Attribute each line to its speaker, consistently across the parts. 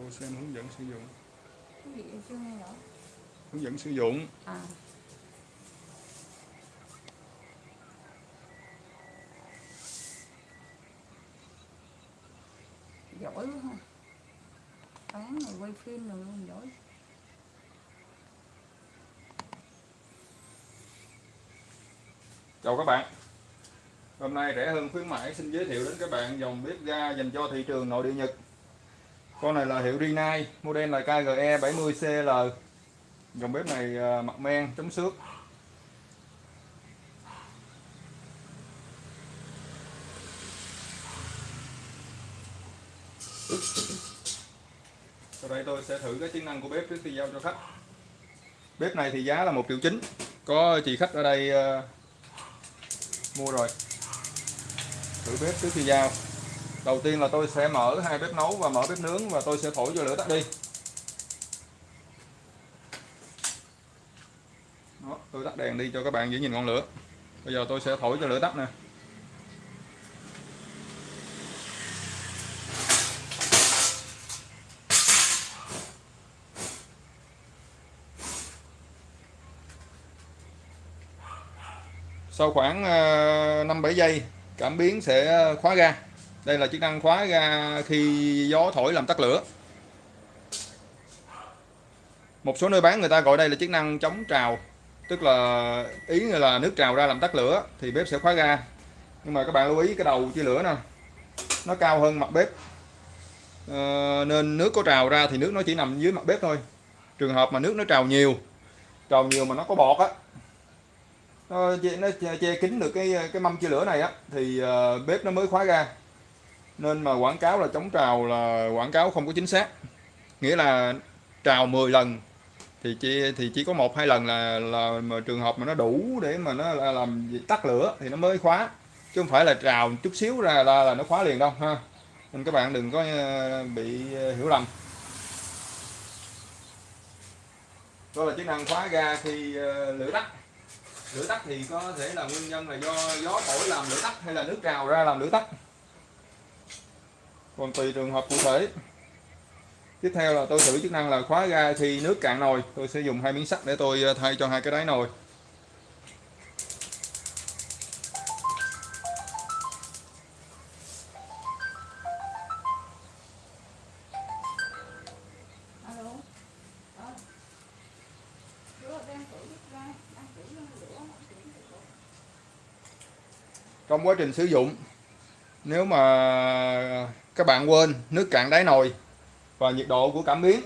Speaker 1: Vô xem hướng dẫn sử dụng.
Speaker 2: cái gì chưa nghe rõ
Speaker 1: Hướng dẫn sử dụng.
Speaker 2: à giỏi quá ha bán này quay phim rồi luôn giỏi
Speaker 1: Chào các bạn. Hôm nay rẻ hơn khuyến mãi xin giới thiệu đến các bạn dòng bếp ga dành cho thị trường nội địa Nhật. Con này là hiệu Rinnai, model là KGE 70CL. Dòng bếp này à, mặt men chống xước. Sau đây tôi sẽ thử cái chức năng của bếp trước khi giao cho khách. Bếp này thì giá là 1 triệu chín. Có chị khách ở đây uh, mua rồi thử bếp trước khi giao đầu tiên là tôi sẽ mở hai bếp nấu và mở bếp nướng và tôi sẽ thổi cho lửa tắt đi. Đó, tôi tắt đèn đi cho các bạn dễ nhìn ngọn lửa. Bây giờ tôi sẽ thổi cho lửa tắt nè. Sau khoảng ờ, 5-7 giây cảm biến sẽ ờ, khóa ga đây là chức năng khóa ga khi gió thổi làm tắt lửa. Một số nơi bán người ta gọi đây là chức năng chống trào tức là ý là nước trào ra làm tắt lửa thì bếp sẽ khóa ga nhưng mà các bạn lưu ý cái đầu chia lửa nè nó cao hơn mặt bếp. À, nên nước có trào ra thì nước nó chỉ nằm dưới mặt bếp thôi. Trường hợp mà nước nó trào nhiều trào nhiều mà nó có bọt á nó che, nó che, che kín được cái cái mâm chia lửa này á thì uh, bếp nó mới khóa ra nên mà quảng cáo là chống trào là quảng cáo không có chính xác. Nghĩa là trào 10 lần thì chỉ thì chỉ có một hai lần là là mà trường hợp mà nó đủ để mà nó là làm tắt lửa thì nó mới khóa. Chứ không phải là trào chút xíu ra là, là nó khóa liền đâu ha. Nên các bạn đừng có ờ, bị ờ, hiểu lầm. Đó là chức năng khóa ga khi ờ, lửa tắt. Lửa tắt thì có thể là nguyên nhân là do gió thổi làm lửa tắt hay là nước trào ra làm lửa tắt còn tùy trường hợp cụ thể. Tiếp theo là tôi thử chức năng là khóa ga khi nước cạn nồi. Tôi sẽ dùng hai miếng sắt để tôi ờ, thay cho hai cái đáy nồi.
Speaker 2: Ờ.
Speaker 1: Trong quá trình sử dụng nếu mà các bạn quên, nước cạn đáy nồi và nhiệt độ của cảm biến.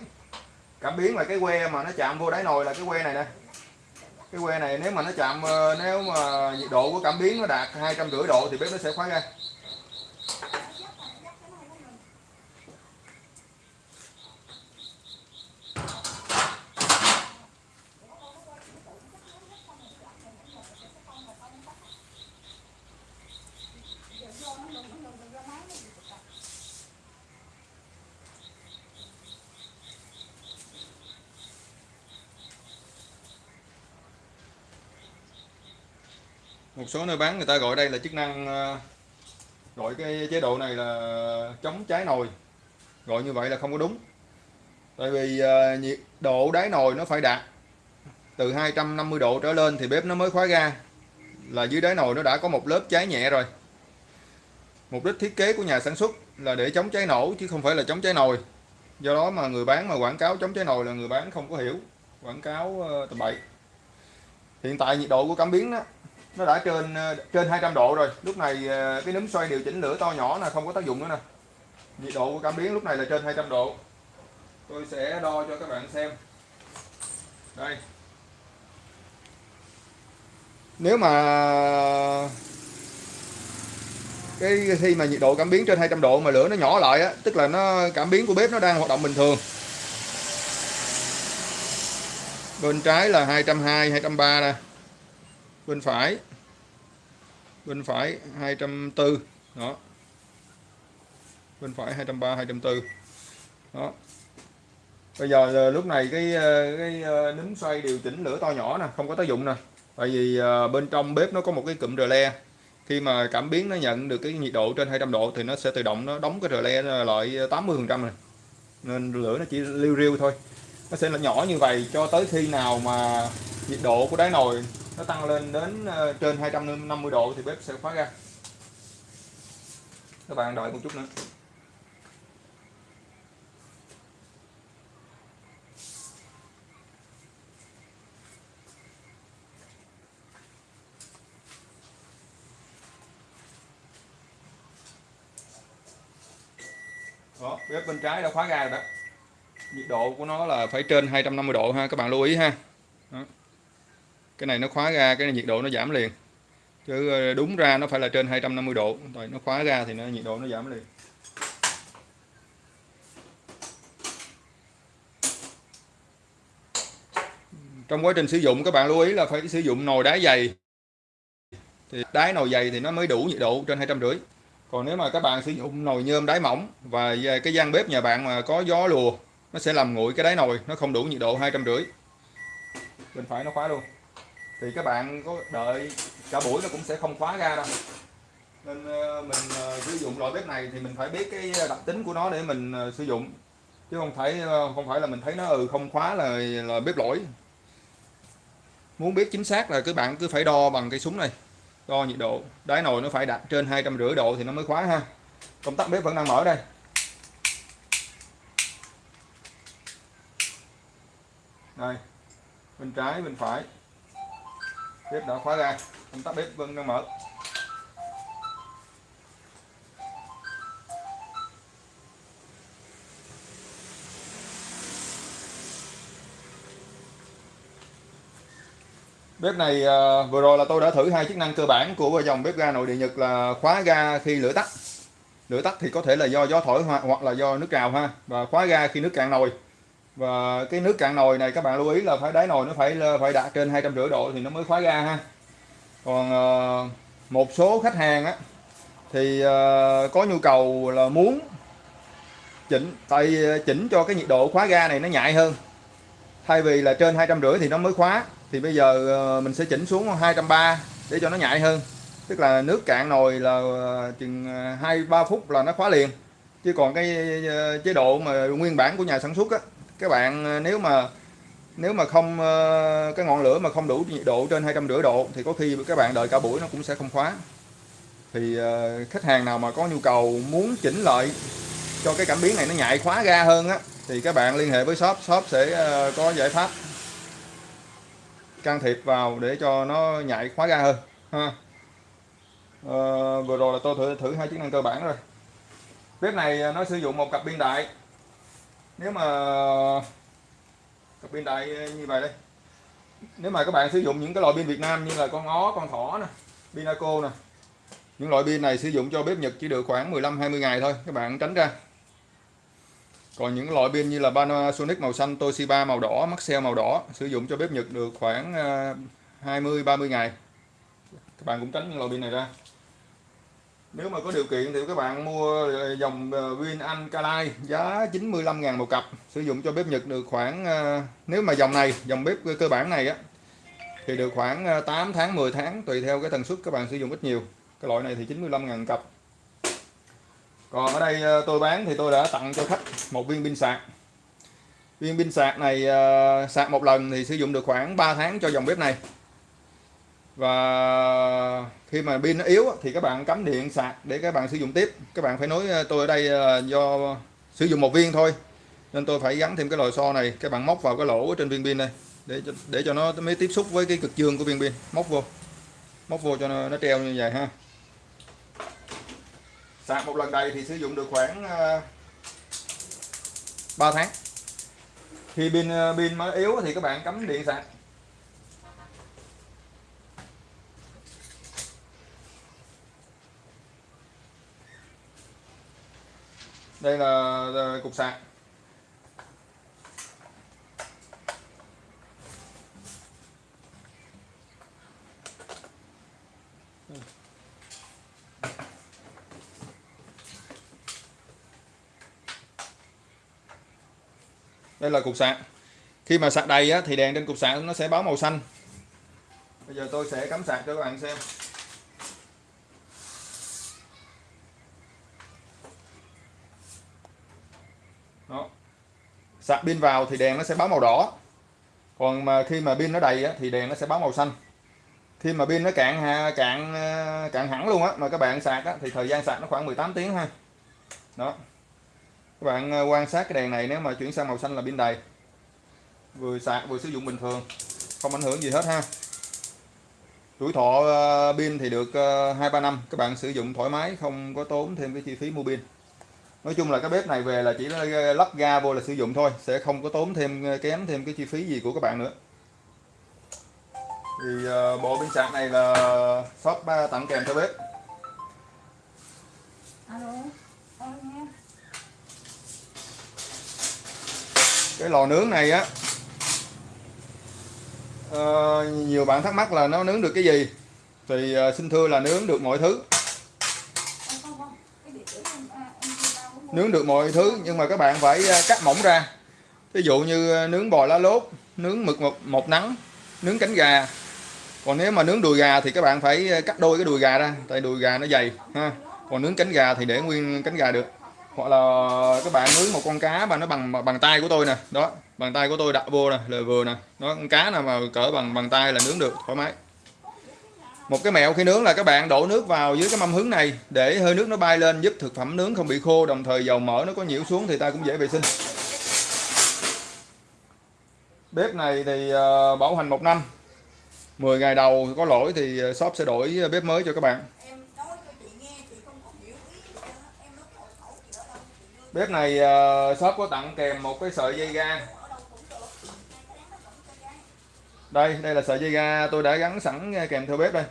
Speaker 1: Cảm biến là cái que mà nó chạm vô đáy nồi là cái que này nè. Cái que này nếu mà nó chạm ờ, nếu mà nhiệt độ của cảm biến nó đạt hai trăm rưỡi độ thì bếp nó sẽ khóa ra một số nơi bán người ta gọi đây là chức năng ờ, gọi cái chế độ này là chống cháy nồi. Gọi như vậy là không có đúng. Tại vì ờ, nhiệt độ đáy nồi nó phải đạt từ 250 độ trở lên thì bếp nó mới khóa ga. Là dưới đáy nồi nó đã có một lớp cháy nhẹ rồi. Mục đích thiết kế của nhà sản xuất là để chống cháy nổ chứ không phải là chống cháy nồi. Do đó mà người bán mà quảng cáo chống cháy nồi là người bán không có hiểu. Quảng cáo ờ, tầm bậy. Hiện tại nhiệt độ của cảm biến đó, nó đã trên ờ, trên 200 độ rồi. Lúc này ờ, cái núm xoay điều chỉnh lửa to nhỏ là không có tác dụng nữa nè. Nhiệt độ của cảm biến lúc này là trên 200 độ. Tôi sẽ đo cho các bạn xem. Đây. Nếu mà cái khi mà nhiệt độ cảm biến trên 200 độ mà lửa nó nhỏ lại á, tức là nó, cảm biến của bếp nó đang hoạt động bình thường. Bên trái là 220 230 nè bên phải. Bên phải 240 đó. Bên phải 230 240 đó. Bây giờ ờ, lúc này cái ờ, cái ờ, nấm xoay điều chỉnh lửa to nhỏ nè, không có tác dụng nè. Tại vì bên trong bếp nó có một cái cụm rờ le. Khi mà cảm biến nó nhận được cái nhiệt độ trên 200 độ thì nó sẽ tự động nó đóng cái rờ le lại 80 phần trăm này nên lửa nó chỉ liu riu thôi. Nó sẽ là nhỏ như vậy cho tới khi nào mà nhiệt độ của đáy nồi nó tăng lên đến ờ, trên 250 độ thì bếp sẽ khóa ra các bạn đợi một chút nữa. Đó, bếp bên trái đã khóa ra rồi đó. Nhiệt độ của nó là phải trên 250 độ ha, các bạn lưu ý ha. Đó cái này nó khóa ra, cái này nhiệt độ nó giảm liền. Chứ ờ, đúng ra nó phải là trên 250 độ. Rồi, nó khóa ra thì nó, nhiệt độ nó giảm liền. Trong quá trình sử dụng, các bạn lưu ý là phải sử dụng nồi đá dày. Thì đáy nồi dày thì nó mới đủ nhiệt độ trên hai trăm rưỡi còn nếu mà các bạn sử dụng nồi nhôm đáy mỏng và cái gian bếp nhà bạn mà có gió lùa, nó sẽ làm nguội cái đáy nồi, nó không đủ nhiệt độ hai trăm rưỡi bên phải nó khóa luôn thì các bạn có đợi cả buổi nó cũng sẽ không khóa ra đâu. Nên ờ, mình ờ, sử dụng loại bếp này thì mình phải biết cái đặc tính của nó để mình ờ, sử dụng. Chứ không phải không phải là mình thấy nó ừ không khóa là là bếp lỗi. Muốn biết chính xác là các bạn cứ phải đo bằng cây súng này, đo nhiệt độ. Đáy nồi nó phải đạt trên hai trăm rưỡi độ thì nó mới khóa ha. Công tắc bếp vẫn đang mở đây. Đây, bên trái, bên phải bếp đã khóa ra. Công tắc bếp vẫn đang mở. Bếp này à, vừa rồi là tôi đã thử hai chức năng cơ bản của dòng bếp ga nội địa Nhật là khóa ga khi lửa tắt. Lửa tắt thì có thể là do gió thổi hoặc là do nước trào ha. Và khóa ga khi nước cạn nồi và cái nước cạn nồi này, các bạn lưu ý là phải đáy nồi nó phải phải đạt trên hai trăm rưỡi độ thì nó mới khóa ga ha. Còn ờ, một số khách hàng á, thì ờ, có nhu cầu là muốn chỉnh, tại ờ, chỉnh cho cái nhiệt độ khóa ga này nó nhạy hơn. Thay vì là trên hai trăm rưỡi thì nó mới khóa, thì bây giờ mình sẽ chỉnh xuống 230 để cho nó nhạy hơn. Tức là nước cạn nồi là chừng 2 3 phút là nó khóa liền. Chứ còn cái chế độ mà nguyên bản của nhà sản xuất á các bạn ờ, nếu mà nếu mà không ờ, cái ngọn lửa mà không đủ nhiệt độ trên hai trăm rưỡi độ thì có khi các bạn đợi cả buổi nó cũng sẽ không khóa. Thì ờ, khách hàng nào mà có nhu cầu muốn chỉnh lại cho cái cảm biến này nó nhạy khóa ga hơn á thì các bạn liên hệ với shop shop sẽ có giải pháp can thiệp vào để cho nó nhạy khóa ga hơn ha. À, vừa rồi là tôi thử thử hai chức năng cơ bản rồi. Bếp này nó sử dụng một cặp pin đại nếu mà cặp pin đại như vậy đây. Nếu mà các bạn sử dụng những cái loại pin Việt Nam như là con ngó con thỏ nè Pinaco nè. Những loại pin này sử dụng cho bếp Nhật chỉ được khoảng 15 20 ngày thôi, các bạn tránh ra. Còn những loại pin như là Panasonic màu xanh, Toshiba màu đỏ, Maxell màu đỏ sử dụng cho bếp Nhật được khoảng à, 20-30 ngày. Các bạn cũng tránh những loại pin này ra nếu mà có điều kiện thì các bạn mua ờ, dòng ờ, Win pin Alkaline giá 95.000 một cặp. Sử dụng cho bếp Nhật được khoảng ờ, nếu mà dòng này, dòng bếp cơ bản này á, thì được khoảng 8 tháng 10 tháng, tùy theo cái tần suất các bạn sử dụng ít nhiều. Cái loại này thì 95.000 cặp. Còn ở đây tôi bán thì tôi đã tặng cho khách một viên pin sạc. Viên pin sạc này sạc một lần thì sử dụng được khoảng 3 tháng cho dòng bếp này và khi mà pin nó yếu thì các bạn cắm điện sạc để các bạn sử dụng tiếp. Các bạn phải nói ờ, tôi ở đây ờ, do sử dụng một viên thôi nên tôi phải gắn thêm cái lò xo này. Các bạn móc vào cái lỗ trên viên pin này để cho, để cho nó mới tiếp xúc với cái cực dương của viên pin. Móc vô móc vô cho nó, nó treo như vậy ha. Sạc một lần đầy thì sử dụng được khoảng ờ, 3 tháng. Khi pin pin mới yếu thì các bạn cắm điện sạc. Đây là ờ, cục sạc. Đây là cục sạc. Khi mà sạc đầy á, thì đèn trên cục sạc nó sẽ báo màu xanh. Bây giờ tôi sẽ cắm sạc cho các bạn xem đó sạc pin vào thì đèn nó sẽ báo màu đỏ. Còn mà khi mà pin nó đầy á, thì đèn nó sẽ báo màu xanh. Khi mà pin nó cạn ha- cạn ờ, cạn hẳn luôn á mà các bạn sạc á, thì thời gian sạc nó khoảng 18 tiếng ha đó. Các bạn ờ, quan sát cái đèn này nếu mà chuyển sang màu xanh là pin đầy. Vừa sạc vừa sử dụng bình thường không ảnh hưởng gì hết ha. Tuổi thọ ờ, pin thì được ờ, hai ba năm các bạn sử dụng thoải mái không có tốn thêm cái chi phí mua pin nói chung là cái bếp này về là chỉ là lắp ga vô là sử dụng thôi sẽ không có tốn thêm ờ, kém thêm cái chi phí gì của các bạn nữa. Thì ờ, bộ pin sạc này là shop ờ, tặng kèm theo bếp. Cái lò nướng này á ờ, nhiều bạn thắc mắc là nó nướng được cái gì? Thì ờ, xin thưa là nướng được mọi thứ
Speaker 2: Ờ, không không cái địa chỉ em à, em chưa tao cũng mua
Speaker 1: nướng được mọi thứ nhưng mà các bạn phải à, cắt mỏng ra. Ví dụ như à, nướng bò lá lốt nướng mực một, một nắng nướng cánh gà. Còn nếu mà nướng đùi gà thì các bạn phải à, cắt đôi cái đùi gà ra tại đùi gà nó dày ha. Còn nướng cánh gà thì để nguyên cánh gà được. Hoặc là các bạn nướng một con cá mà nó bằng bằng tay của tôi nè đó bằng tay của tôi đặt vô nè là vừa nè nó con cá nào mà cỡ bằng bằng tay là nướng được thoải mái một cái mẹo khi nướng là các bạn đổ nước vào dưới cái mâm hứng này để hơi nước nó bay lên giúp thực phẩm nướng không bị khô đồng thời dầu mỡ nó có nhiễu xuống thì ta cũng dễ vệ sinh. Bếp này thì ờ, bảo hành một năm. 10 ngày đầu có lỗi thì ờ, shop sẽ đổi bếp mới cho các bạn. Bếp này ờ, shop có tặng kèm một cái sợi dây ga
Speaker 2: ở đâu cũng được cái đáng nó vẫn cho cái
Speaker 1: đây đây là sợi dây ga tôi đã gắn sẵn kèm theo bếp đây.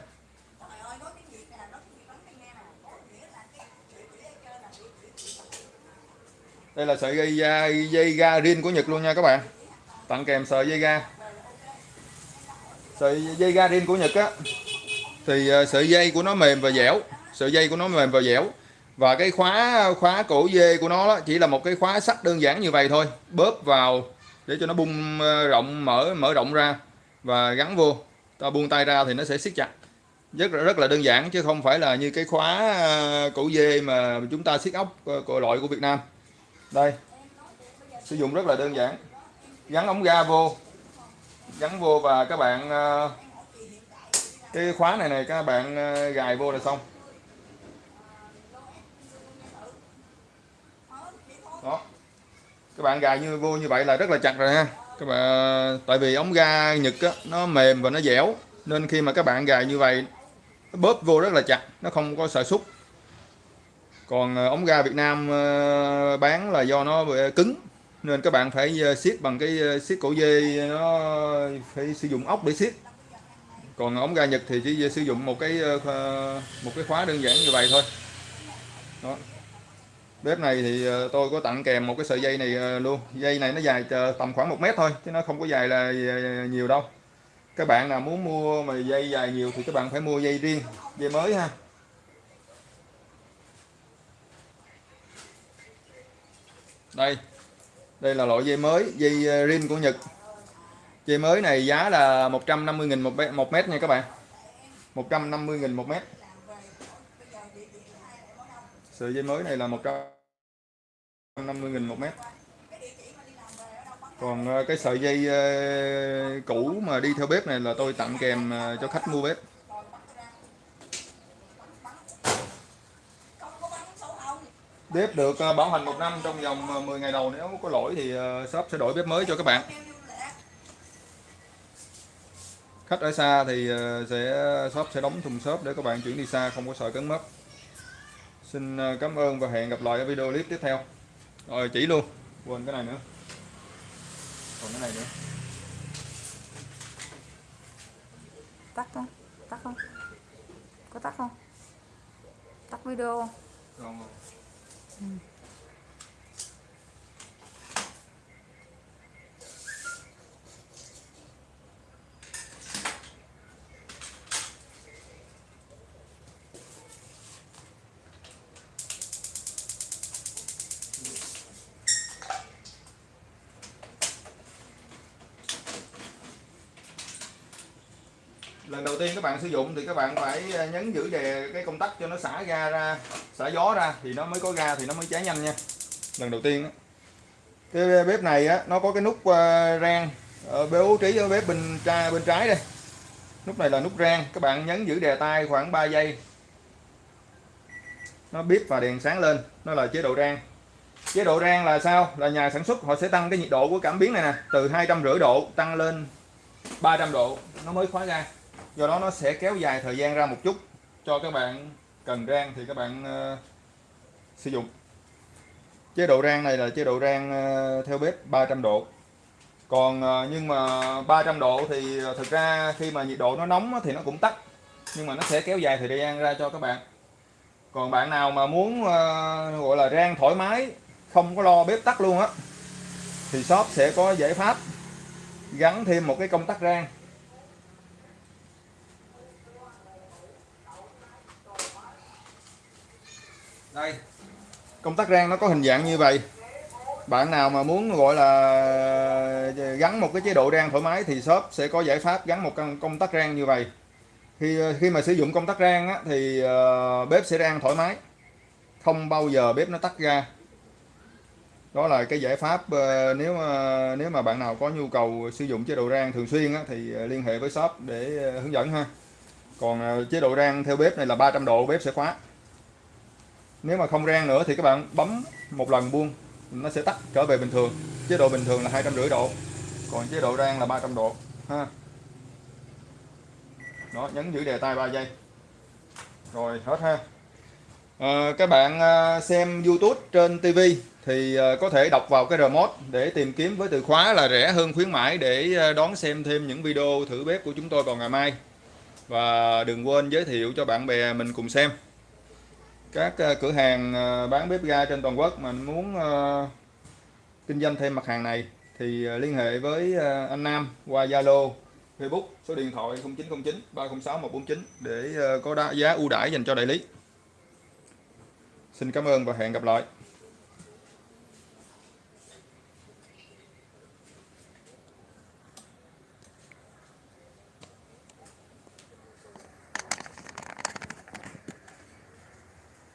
Speaker 2: Đây là
Speaker 1: sợi dây ga dây ga riêng của Nhật luôn nha các bạn. Tặng kèm sợi dây ga. Sợi dây ga riêng của Nhật á thì ờ, sợi dây của nó mềm và dẻo sợi dây của nó mềm và dẻo. Và cái khóa khóa cổ dê của nó đó chỉ là một cái khóa sắt đơn giản như vậy thôi. Bóp vào để cho nó bung ờ, rộng mở mở rộng ra và gắn vô. Ta buông tay ra thì nó sẽ siết chặt. Rất là rất là đơn giản chứ không phải là như cái khóa à, cổ dê mà chúng ta siết ốc ờ, của loại của Việt Nam. Đây. Sử dụng rất là đơn giản. Gắn ống ga vô. Gắn vô và các bạn ờ, cái khóa này này, các bạn ờ, gài vô là xong. Đó. Các bạn gài như, vô như vậy là rất là chặt rồi ha các bạn tại vì ống ga Nhật á, nó mềm và nó dẻo nên khi mà các bạn gài như vậy nó bóp vô rất là chặt nó không có sợ xúc. Còn ờ, ống ga Việt Nam ờ, bán là do nó ờ, cứng nên các bạn phải siết bằng cái siết cổ dê nó phải sử dụng ốc để siết. Còn ống ga Nhật thì chỉ sử dụng một cái một cái khóa đơn giản như vậy thôi. Đó bếp này thì ờ, tôi có tặng kèm một cái sợi dây này ờ, luôn. Dây này nó dài ờ, tầm khoảng một mét thôi chứ nó không có dài là nhiều đâu. Các bạn nào muốn mua mà dây dài nhiều thì các bạn phải mua dây riêng dây mới ha. Đây đây là loại dây mới dây ờ, rin của Nhật. Dây mới này giá là 150.000 một, mét- một mét nha các bạn. 150.000 một mét sợi dây mới này là 150.000 một mét. Còn ờ, cái sợi dây ờ, cũ mà đi theo bếp này là tôi tặng kèm ờ, cho khách mua bếp. Bếp được bảo hành một năm trong vòng 10 ngày đầu. Nếu có lỗi thì shop sẽ đổi bếp mới cho các bạn. Khách ở xa thì sẽ shop sẽ đóng thùng shop để các bạn chuyển đi xa, không có sợ cấn mất xin ờ, cảm ơn và hẹn gặp lại ở video clip tiếp theo. Rồi chỉ luôn. Quên cái này nữa. Còn cái này nữa.
Speaker 2: Tắt không? Tắt không? Có tắt không? Tắt video không?
Speaker 1: Còn lần đầu tiên các bạn sử dụng thì các bạn phải à, nhấn giữ đè cái công tắc cho nó xả ga ra, xả gió ra thì nó mới có ga, thì nó mới cháy nhanh nha. Lần đầu tiên cái bếp này á, nó có cái nút à, rang ở bố trí ở bếp bên trái bên trái đây. Nút này là nút rang, các bạn nhấn giữ đè tay khoảng 3 giây. Nó bíp và đèn sáng lên, nó là chế độ rang. Chế độ rang là sao? Là nhà sản xuất họ sẽ tăng cái nhiệt độ của cảm biến này nè, từ hai trăm rưỡi độ tăng lên 300 độ, nó mới khóa ra do đó nó sẽ kéo dài thời gian ra một chút cho các bạn cần rang thì các bạn uh, sử dụng. Chế độ rang này là chế độ rang uh, theo bếp 300 độ. Còn uh, nhưng mà 300 độ thì thực ra khi mà nhiệt độ nó nóng thì nó cũng tắt nhưng mà nó sẽ kéo dài thời gian ra cho các bạn. Còn bạn nào mà muốn uh, gọi là rang thoải mái không có lo bếp tắt luôn á thì shop sẽ có giải pháp gắn thêm một cái công tắc rang. Đây. Công tắc rang nó có hình dạng như vậy. Bạn nào mà muốn gọi là gắn một cái chế độ rang thoải mái thì shop sẽ có giải pháp gắn một con công tắc rang như vậy. Khi khi mà sử dụng công tắc rang á, thì ờ, bếp sẽ rang thoải mái. Không bao giờ bếp nó tắt ra đó là cái giải pháp ờ, nếu mà nếu mà bạn nào có nhu cầu sử dụng chế độ rang thường xuyên á, thì ờ, liên hệ với shop để hướng dẫn ha. Còn chế độ rang theo bếp này là 300 độ bếp sẽ khóa nếu mà không rang nữa thì các bạn bấm một lần buông nó sẽ tắt trở về bình thường. Chế độ bình thường là hai trăm rưỡi độ còn chế độ rang là 300 độ ha. Đó nhấn giữ đề tay 3 giây. Rồi hết ha. À, các bạn ờ, xem YouTube trên TV thì ờ, có thể đọc vào cái remote để tìm kiếm với từ khóa là rẻ hơn khuyến mãi để đón xem thêm những video thử bếp của chúng tôi vào ngày mai. Và đừng quên giới thiệu cho bạn bè mình cùng xem các ờ, cửa hàng ờ, bán bếp ga trên toàn quốc mà muốn ờ, kinh doanh thêm mặt hàng này thì liên hệ với anh Nam qua Zalo, Facebook, số điện thoại 0909 306 149 để có giá ưu đãi dành cho đại lý. Xin cảm ơn và hẹn gặp lại.